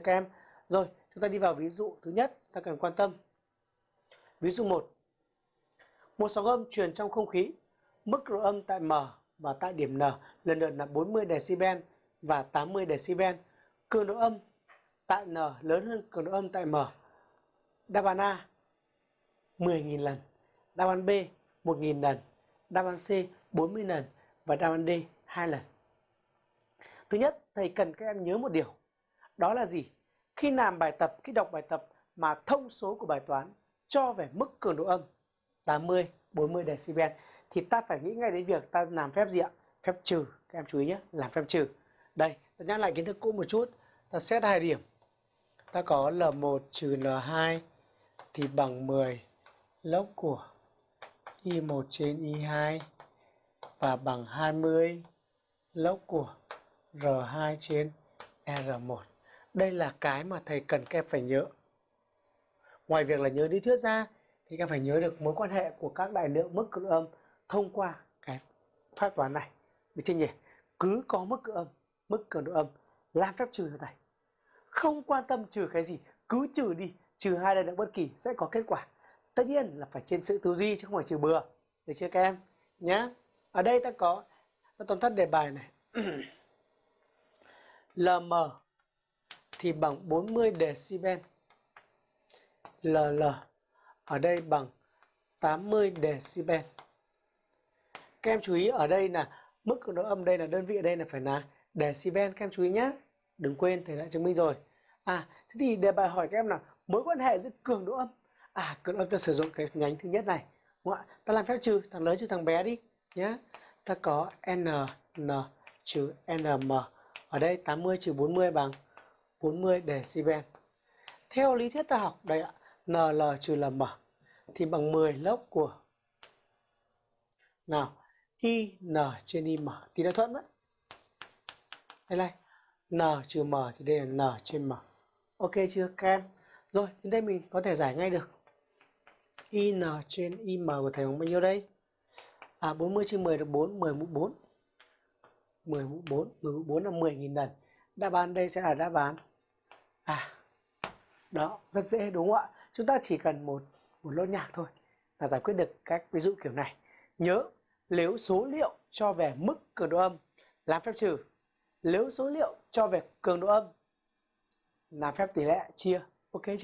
các em. Rồi, chúng ta đi vào ví dụ thứ nhất ta cần quan tâm. Ví dụ 1. Một sóng âm truyền trong không khí, mức độ âm tại M và tại điểm N lần lượt là 40 decibel và 80 decibel. Cường độ âm tại N lớn hơn cường độ âm tại M. Đáp án A 10.000 lần, đáp án B 1.000 lần, đáp án C 40 lần và đáp án D 2 lần. Thứ nhất, thầy cần các em nhớ một điều. Đó là gì? Khi làm bài tập, khi đọc bài tập mà thông số của bài toán cho về mức cường độ âm 80, 40 decibel thì ta phải nghĩ ngay đến việc ta làm phép gì ạ? Phép trừ. Các em chú ý nhé, làm phép trừ. Đây, ta nhắc lại kiến thức cũ một chút. Ta xét hai điểm. Ta có L1 trừ L2 thì bằng 10 log của Y1 trên Y2 và bằng 20 log của R2 trên R1. Đây là cái mà thầy cần các em phải nhớ. Ngoài việc là nhớ lý thuyết ra thì các em phải nhớ được mối quan hệ của các đại lượng mức cực âm thông qua cái phép toán này. Được chưa nhỉ? Cứ có mức cực âm, mức cường độ âm làm phép trừ cho thầy. Không quan tâm trừ cái gì, cứ trừ đi, trừ hai đại lượng bất kỳ sẽ có kết quả. Tất nhiên là phải trên sự tư duy chứ không phải trừ bừa. Được chưa các em? Nhá. Ở đây ta có ta tóm tắt đề bài này. LM thì bằng 40 decibel. LL ở đây bằng 80 decibel. Các em chú ý ở đây là mức cường độ âm đây là đơn vị ở đây là phải là decibel các em chú ý nhé. Đừng quên thầy đã chứng minh rồi. À thế thì đề bài hỏi các em là mối quan hệ giữa cường độ âm. À cường độ âm ta sử dụng cái nhánh thứ nhất này. Đúng không? Ta làm phép trừ, thằng lớn trừ thằng bé đi nhé. Ta có n n trừ nm. Ở đây 80 trừ 40 bằng 40 decibel. Theo lý thuyết ta học đây ạ, NL trừ LM thì bằng 10 lốc của nào IN trên IM thì đã thuận đấy. Đây này, N trừ M thì đây là N trên M. Ok chưa các em? Rồi, đến đây mình có thể giải ngay được. IN trên IM của thầy bằng bao nhiêu đây? À 40 trên 10 được 4, 10 mũ 4. 10 mũ 4, 10 mũ 4 là 10.000 lần. Đáp án đây sẽ là đáp án À, đó, rất dễ đúng không ạ? Chúng ta chỉ cần một, một lốt nhạc thôi là giải quyết được các ví dụ kiểu này. Nhớ, nếu số liệu cho về mức cường độ âm làm phép trừ, nếu số liệu cho về cường độ âm làm phép tỷ lệ chia. Ok chưa?